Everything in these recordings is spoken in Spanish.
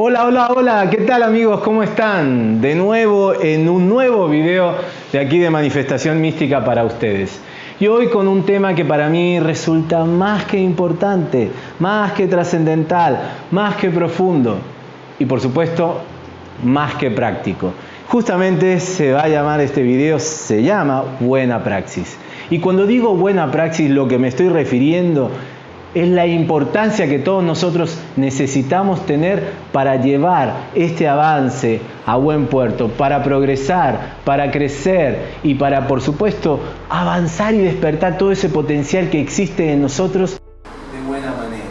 Hola, hola, hola, ¿qué tal amigos? ¿Cómo están? De nuevo en un nuevo video de aquí de Manifestación Mística para ustedes. Y hoy con un tema que para mí resulta más que importante, más que trascendental, más que profundo y por supuesto más que práctico. Justamente se va a llamar este video, se llama Buena Praxis. Y cuando digo buena praxis lo que me estoy refiriendo es la importancia que todos nosotros necesitamos tener para llevar este avance a buen puerto, para progresar, para crecer y para, por supuesto, avanzar y despertar todo ese potencial que existe en nosotros de buena manera.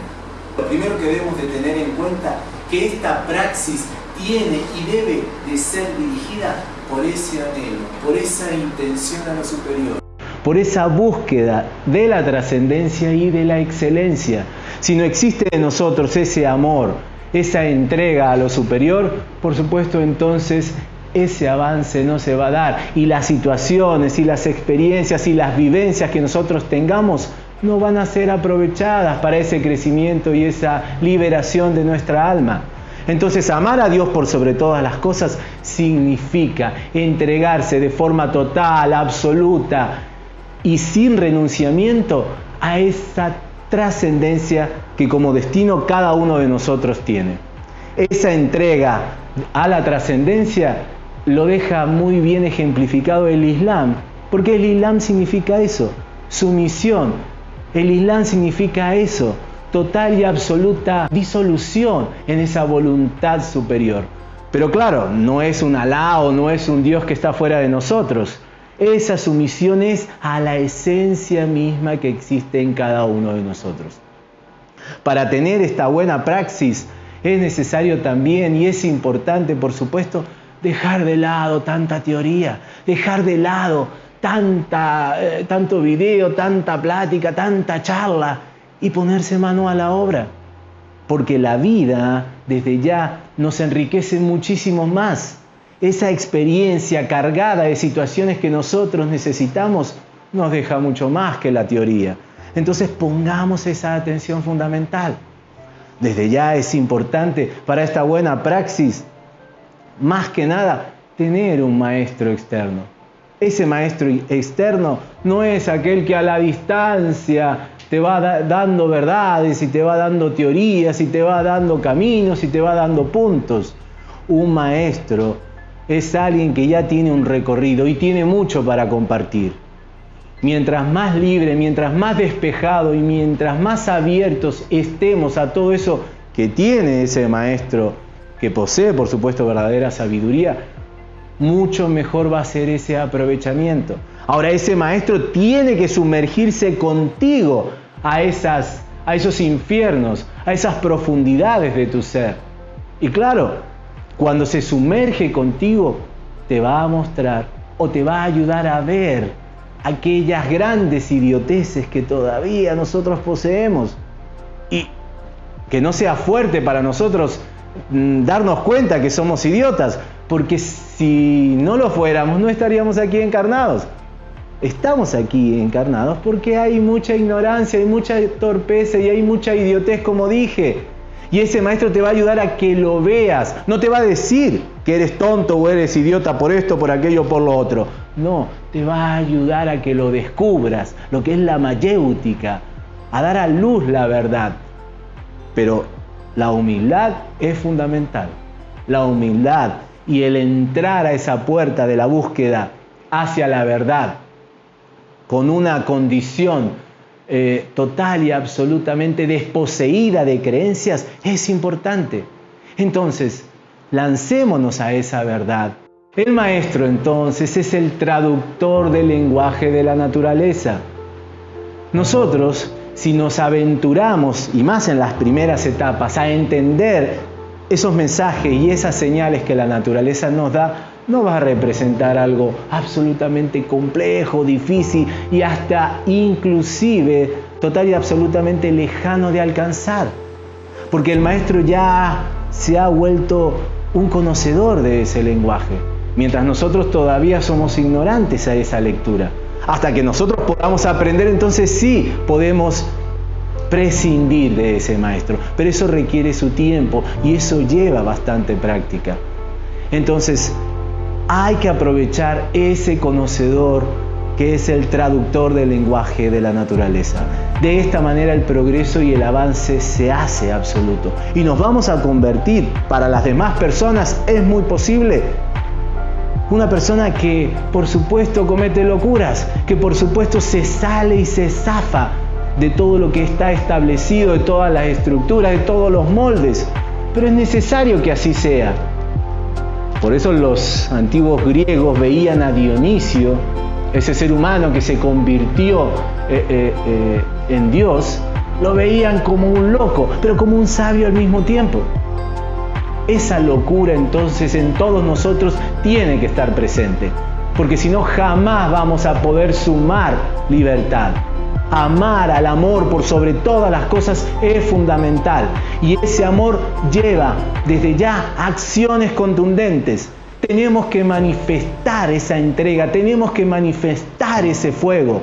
Lo primero que debemos de tener en cuenta que esta praxis tiene y debe de ser dirigida por ese anhelo, por esa intención a lo superior por esa búsqueda de la trascendencia y de la excelencia. Si no existe en nosotros ese amor, esa entrega a lo superior, por supuesto entonces ese avance no se va a dar y las situaciones y las experiencias y las vivencias que nosotros tengamos no van a ser aprovechadas para ese crecimiento y esa liberación de nuestra alma. Entonces amar a Dios por sobre todas las cosas significa entregarse de forma total, absoluta, y sin renunciamiento a esa trascendencia que como destino cada uno de nosotros tiene. Esa entrega a la trascendencia lo deja muy bien ejemplificado el Islam, porque el Islam significa eso, sumisión. El Islam significa eso, total y absoluta disolución en esa voluntad superior. Pero claro, no es un Alá o no es un Dios que está fuera de nosotros. Esa sumisión es a la esencia misma que existe en cada uno de nosotros. Para tener esta buena praxis es necesario también, y es importante por supuesto, dejar de lado tanta teoría, dejar de lado tanta, eh, tanto video, tanta plática, tanta charla y ponerse mano a la obra. Porque la vida desde ya nos enriquece muchísimo más esa experiencia cargada de situaciones que nosotros necesitamos nos deja mucho más que la teoría. Entonces pongamos esa atención fundamental. Desde ya es importante para esta buena praxis, más que nada, tener un maestro externo. Ese maestro externo no es aquel que a la distancia te va dando verdades y te va dando teorías y te va dando caminos y te va dando puntos. Un maestro es alguien que ya tiene un recorrido y tiene mucho para compartir. Mientras más libre, mientras más despejado y mientras más abiertos estemos a todo eso que tiene ese maestro, que posee por supuesto verdadera sabiduría, mucho mejor va a ser ese aprovechamiento. Ahora ese maestro tiene que sumergirse contigo a, esas, a esos infiernos, a esas profundidades de tu ser. Y claro, cuando se sumerge contigo, te va a mostrar o te va a ayudar a ver aquellas grandes idioteces que todavía nosotros poseemos. Y que no sea fuerte para nosotros mm, darnos cuenta que somos idiotas, porque si no lo fuéramos no estaríamos aquí encarnados. Estamos aquí encarnados porque hay mucha ignorancia, hay mucha torpeza y hay mucha idiotez, como dije. Y ese maestro te va a ayudar a que lo veas. No te va a decir que eres tonto o eres idiota por esto, por aquello, por lo otro. No, te va a ayudar a que lo descubras, lo que es la mayéutica, a dar a luz la verdad. Pero la humildad es fundamental. La humildad y el entrar a esa puerta de la búsqueda hacia la verdad con una condición eh, total y absolutamente desposeída de creencias es importante. Entonces, lancémonos a esa verdad. El maestro entonces es el traductor del lenguaje de la naturaleza. Nosotros, si nos aventuramos, y más en las primeras etapas, a entender esos mensajes y esas señales que la naturaleza nos da, no va a representar algo absolutamente complejo, difícil y hasta inclusive total y absolutamente lejano de alcanzar. Porque el maestro ya se ha vuelto un conocedor de ese lenguaje, mientras nosotros todavía somos ignorantes a esa lectura. Hasta que nosotros podamos aprender, entonces sí podemos prescindir de ese maestro, pero eso requiere su tiempo y eso lleva bastante práctica. Entonces, hay que aprovechar ese conocedor que es el traductor del lenguaje de la naturaleza. De esta manera el progreso y el avance se hace absoluto. Y nos vamos a convertir, para las demás personas es muy posible, una persona que por supuesto comete locuras, que por supuesto se sale y se zafa de todo lo que está establecido, de todas las estructuras, de todos los moldes. Pero es necesario que así sea. Por eso los antiguos griegos veían a Dionisio, ese ser humano que se convirtió eh, eh, eh, en Dios, lo veían como un loco, pero como un sabio al mismo tiempo. Esa locura entonces en todos nosotros tiene que estar presente, porque si no jamás vamos a poder sumar libertad. Amar al amor por sobre todas las cosas es fundamental y ese amor lleva desde ya acciones contundentes. Tenemos que manifestar esa entrega, tenemos que manifestar ese fuego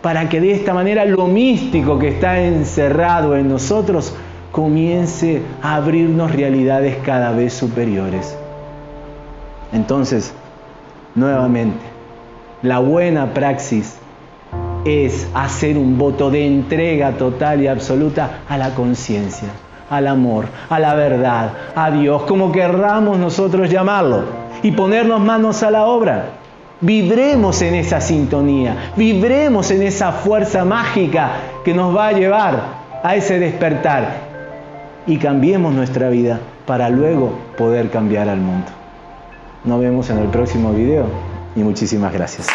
para que de esta manera lo místico que está encerrado en nosotros comience a abrirnos realidades cada vez superiores. Entonces, nuevamente, la buena praxis es hacer un voto de entrega total y absoluta a la conciencia, al amor, a la verdad, a Dios, como querramos nosotros llamarlo, y ponernos manos a la obra. Vibremos en esa sintonía, vibremos en esa fuerza mágica que nos va a llevar a ese despertar y cambiemos nuestra vida para luego poder cambiar al mundo. Nos vemos en el próximo video y muchísimas gracias.